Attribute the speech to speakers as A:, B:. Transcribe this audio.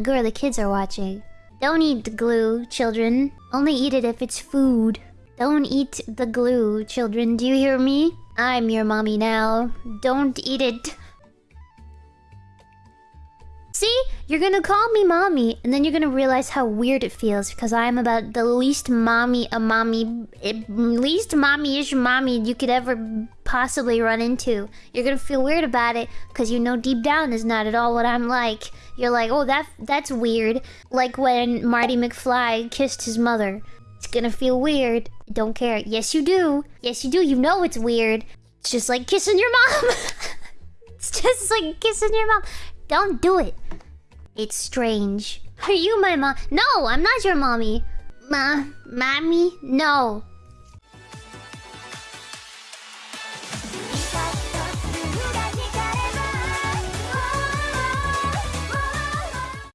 A: Girl, the kids are watching. Don't eat the glue, children. Only eat it if it's food. Don't eat the glue, children. Do you hear me? I'm your mommy now. Don't eat it. See? You're gonna call me mommy, and then you're gonna realize how weird it feels because I'm about the least mommy a mommy, it, least mommy-ish mommy you could ever possibly run into. You're gonna feel weird about it because you know deep down is not at all what I'm like. You're like, oh, that that's weird. Like when Marty McFly kissed his mother. It's gonna feel weird. Don't care. Yes, you do. Yes, you do. You know it's weird. It's just like kissing your mom. it's just like kissing your mom. Don't do it. It's strange. Are you my mom? No, I'm not your mommy. Ma, mommy? No.